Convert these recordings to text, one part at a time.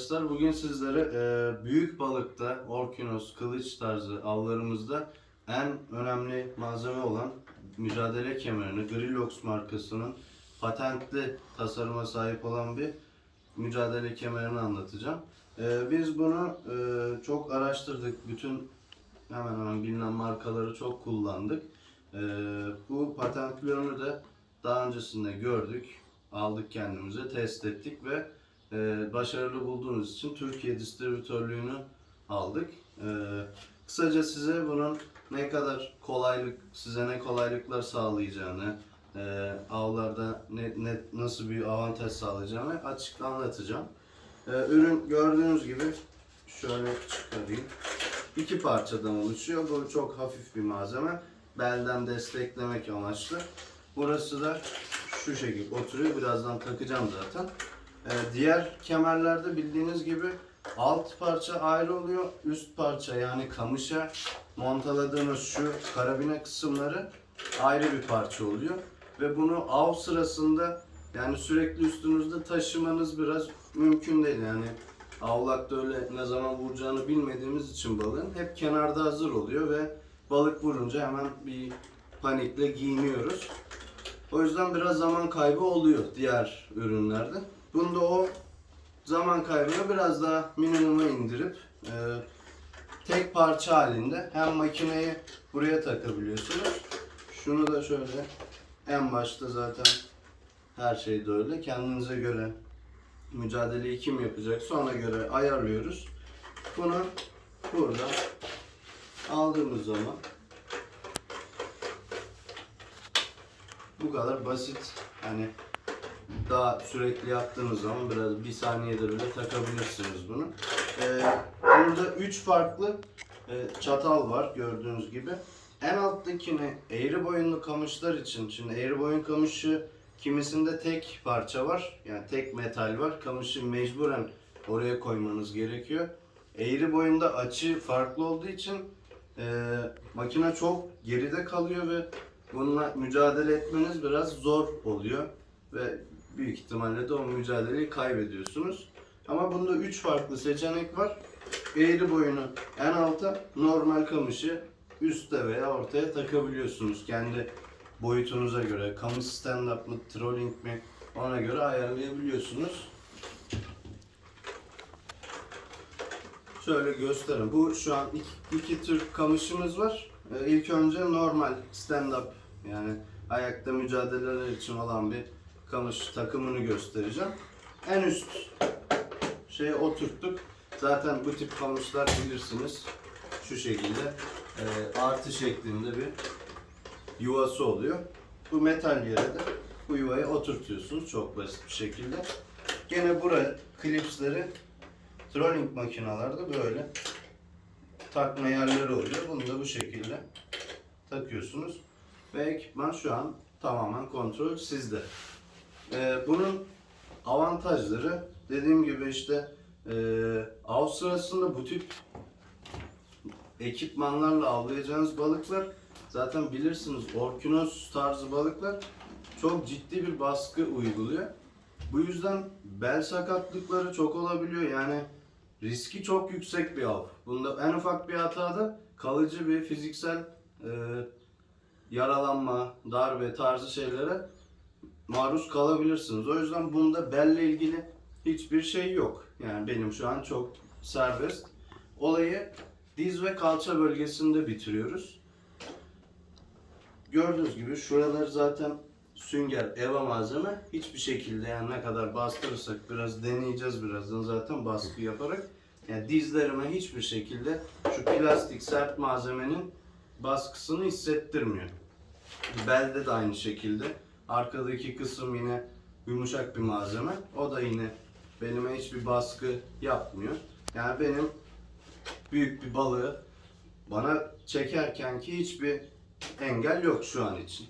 arkadaşlar bugün sizlere e, büyük balıkta, orkinos, kılıç tarzı avlarımızda en önemli malzeme olan mücadele kemerini Grillox markasının patentli tasarıma sahip olan bir mücadele kemerini anlatacağım. E, biz bunu e, çok araştırdık. Bütün hemen hemen bilinen markaları çok kullandık. E, bu patentli ürünü de daha öncesinde gördük. Aldık kendimize, test ettik ve e, başarılı bulduğunuz için Türkiye distribütörlüğünü aldık. E, kısaca size bunun ne kadar kolaylık, size ne kolaylıklar sağlayacağını, e, avlarda ne, ne, nasıl bir avantaj sağlayacağını açık anlatacağım. E, ürün gördüğünüz gibi şöyle çıkarayım. İki parçadan oluşuyor. Bu çok hafif bir malzeme. Belden desteklemek amaçlı. Burası da şu şekilde oturuyor. Birazdan takacağım zaten. Ee, diğer kemerlerde bildiğiniz gibi alt parça ayrı oluyor. Üst parça yani kamışa montaladığınız şu karabine kısımları ayrı bir parça oluyor. Ve bunu av sırasında yani sürekli üstünüzde taşımanız biraz mümkün değil. Yani avlakta öyle ne zaman vuracağını bilmediğimiz için balığın hep kenarda hazır oluyor ve balık vurunca hemen bir panikle giyiniyoruz. O yüzden biraz zaman kaybı oluyor diğer ürünlerde. Bunda o zaman kaybını biraz daha minimuma indirip e, tek parça halinde hem makineyi buraya takabiliyorsunuz. Şunu da şöyle en başta zaten her şey de öyle. Kendinize göre mücadeleyi kim yapacaksa ona göre ayarlıyoruz. Bunu burada aldığımız zaman bu kadar basit. Hani daha sürekli yaptığınız zaman biraz bir saniyede bile takabilirsiniz bunu. Ee, burada üç farklı e, çatal var gördüğünüz gibi. En alttakini eğri boyunlu kamışlar için. Şimdi eğri boyun kamışı kimisinde tek parça var. Yani tek metal var. Kamışı mecburen oraya koymanız gerekiyor. Eğri boyunda açı farklı olduğu için e, makine çok geride kalıyor ve bununla mücadele etmeniz biraz zor oluyor ve büyük ihtimalle de o mücadeleyi kaybediyorsunuz. Ama bunda 3 farklı seçenek var. Eğri boyunu en alta, normal kamışı üstte veya ortaya takabiliyorsunuz. Kendi boyutunuza göre, kamış stand-up mı, trolling mi ona göre ayarlayabiliyorsunuz. Şöyle göstereyim. Bu şu an iki, iki tür kamışımız var. Ee, ilk önce normal stand-up yani ayakta mücadeleler için olan bir kamış takımını göstereceğim. En üst şeye oturttuk. Zaten bu tip kamışlar bilirsiniz. Şu şekilde e, artı şeklinde bir yuvası oluyor. Bu metal yere de bu yuvayı oturtuyorsunuz çok basit bir şekilde. Gene buraya klipsleri trolling makinalarda böyle takma yerleri oluyor. Bunu da bu şekilde takıyorsunuz. Ve ekipman şu an tamamen kontrol sizde. Ee, bunun avantajları dediğim gibi işte e, av sırasında bu tip ekipmanlarla avlayacağınız balıklar zaten bilirsiniz orkinos tarzı balıklar çok ciddi bir baskı uyguluyor. Bu yüzden bel sakatlıkları çok olabiliyor. Yani riski çok yüksek bir av. Bunda en ufak bir hatada kalıcı bir fiziksel e, yaralanma, darbe tarzı şeylere maruz kalabilirsiniz. O yüzden bunda belle ilgili hiçbir şey yok. Yani benim şu an çok serbest. Olayı diz ve kalça bölgesinde bitiriyoruz. Gördüğünüz gibi şuralar zaten sünger, eva malzeme. Hiçbir şekilde yani ne kadar bastırırsak biraz deneyeceğiz birazdan zaten baskı yaparak. Yani dizlerime hiçbir şekilde şu plastik sert malzemenin baskısını hissettirmiyor. Belde de aynı şekilde. Arkadaki kısım yine yumuşak bir malzeme. O da yine benime hiçbir baskı yapmıyor. Yani benim büyük bir balığı bana çekerken ki hiçbir engel yok şu an için.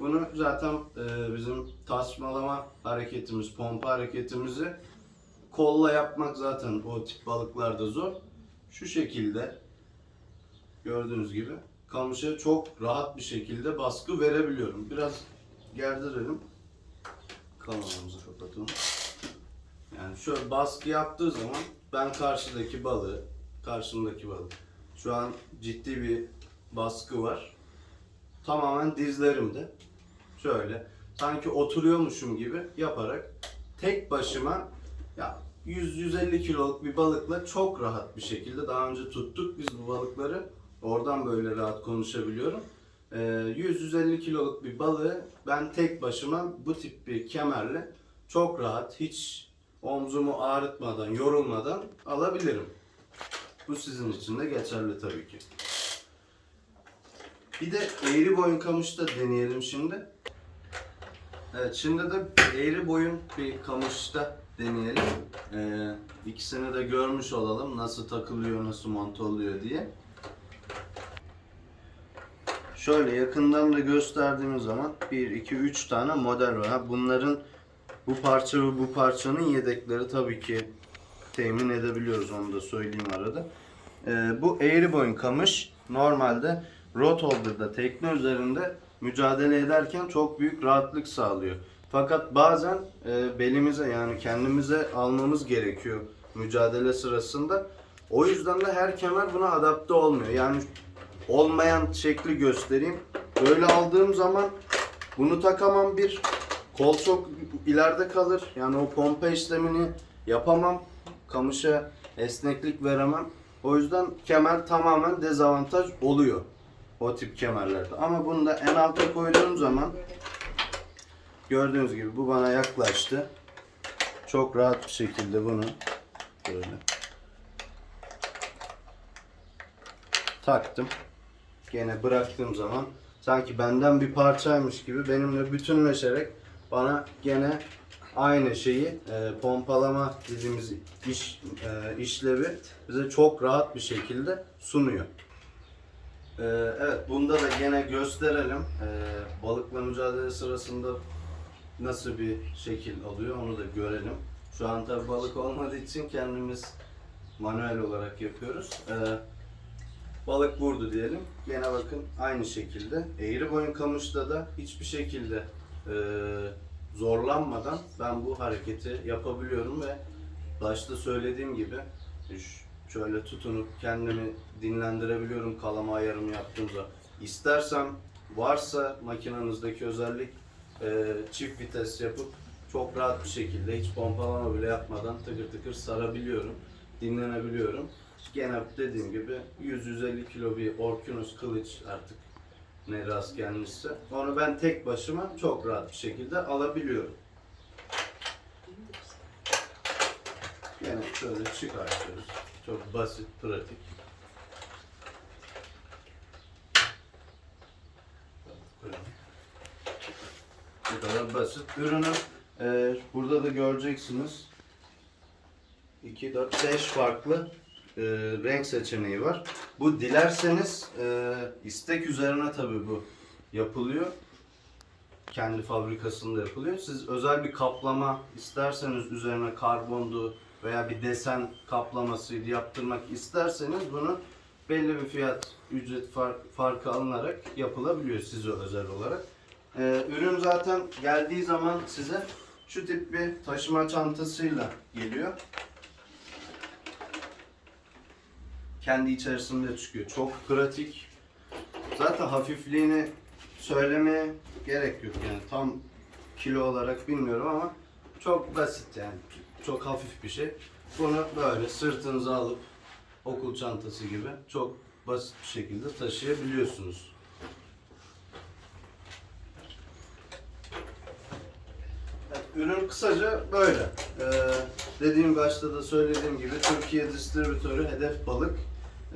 Bunu zaten e, bizim tasmalama hareketimiz, pompa hareketimizi kolla yapmak zaten o tip balıklarda zor. Şu şekilde gördüğünüz gibi kamışa çok rahat bir şekilde baskı verebiliyorum. Biraz gerdirelim. Kanalımızı kapatalım. Yani şöyle baskı yaptığı zaman ben karşıdaki balığı, karşımdaki balık. Şu an ciddi bir baskı var. Tamamen dizlerimde. Şöyle sanki oturuyormuşum gibi yaparak tek başıma ya 100-150 kiloluk bir balıkla çok rahat bir şekilde daha önce tuttuk biz bu balıkları. Oradan böyle rahat konuşabiliyorum. Ee, 100-150 kiloluk bir balığı ben tek başıma bu tip bir kemerle çok rahat hiç omzumu ağrıtmadan, yorulmadan alabilirim. Bu sizin için de geçerli tabii ki. Bir de eğri boyun kamışta deneyelim şimdi. Evet şimdi de eğri boyun bir kamışta deneyelim. Ee, ikisini de görmüş olalım nasıl takılıyor, nasıl monte oluyor diye. Şöyle yakından da gösterdiğimiz zaman 1, 2, 3 tane model var. Bunların bu parça ve bu parçanın yedekleri tabii ki temin edebiliyoruz onu da söyleyeyim arada. Ee, bu eğri boyun kamış normalde rot holder'da tekne üzerinde mücadele ederken çok büyük rahatlık sağlıyor. Fakat bazen e, belimize yani kendimize almamız gerekiyor mücadele sırasında. O yüzden de her kemer buna adapte olmuyor. Yani olmayan şekli göstereyim. Böyle aldığım zaman bunu takamam bir. Kol çok ileride kalır. Yani o pompa işlemini yapamam. Kamışa esneklik veremem. O yüzden kemer tamamen dezavantaj oluyor. O tip kemerlerde. Ama bunu da en alta koyduğum zaman gördüğünüz gibi bu bana yaklaştı. Çok rahat bir şekilde bunu böyle taktım. Gene bıraktığım zaman sanki benden bir parçaymış gibi benimle bütünleşerek bana gene aynı şeyi e, pompalama dediğimiz iş e, işlevi bize çok rahat bir şekilde sunuyor. E, evet bunda da gene gösterelim. E, balıkla mücadele sırasında nasıl bir şekil alıyor onu da görelim. Şu an tabi balık olmadığı için kendimiz manuel olarak yapıyoruz. E, balık vurdu diyelim. Gene bakın aynı şekilde. Eğri boyun kamışta da hiçbir şekilde e, zorlanmadan ben bu hareketi yapabiliyorum ve başta söylediğim gibi ş- şöyle tutunup kendimi dinlendirebiliyorum kalama ayarımı yaptığımda. İstersem varsa makinenizdeki özellik e, çift vites yapıp çok rahat bir şekilde hiç pompalama bile yapmadan tıkır tıkır sarabiliyorum. Dinlenebiliyorum. Gene dediğim gibi 100-150 kilo bir Orkinos kılıç artık ne rast gelmişse. Onu ben tek başıma çok rahat bir şekilde alabiliyorum. Gene şöyle çıkartıyoruz. Çok basit, pratik. Bu kadar basit. Ürünü e, burada da göreceksiniz. 2, 4, 5 farklı e, renk seçeneği var. Bu dilerseniz e, istek üzerine tabi bu yapılıyor. Kendi fabrikasında yapılıyor. Siz özel bir kaplama isterseniz üzerine karbondu veya bir desen kaplamasıydı yaptırmak isterseniz bunu belli bir fiyat ücret fark, farkı alınarak yapılabiliyor size özel olarak. E, ürün zaten geldiği zaman size şu tip bir taşıma çantasıyla geliyor. Kendi içerisinde çıkıyor. Çok pratik. Zaten hafifliğini söylemeye gerek yok yani tam kilo olarak bilmiyorum ama çok basit yani. Çok hafif bir şey. Bunu böyle sırtınıza alıp okul çantası gibi çok basit bir şekilde taşıyabiliyorsunuz. Ürün kısaca böyle. Ee, dediğim başta da söylediğim gibi Türkiye distribütörü Hedef Balık.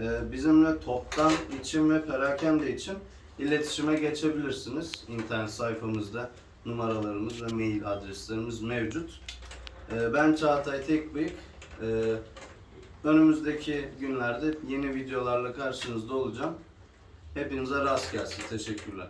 Ee, bizimle toptan için ve perakende için iletişime geçebilirsiniz. İnternet sayfamızda numaralarımız ve mail adreslerimiz mevcut. Ee, ben Çağatay Tekbıyık. Ee, önümüzdeki günlerde yeni videolarla karşınızda olacağım. Hepinize rast gelsin. Teşekkürler.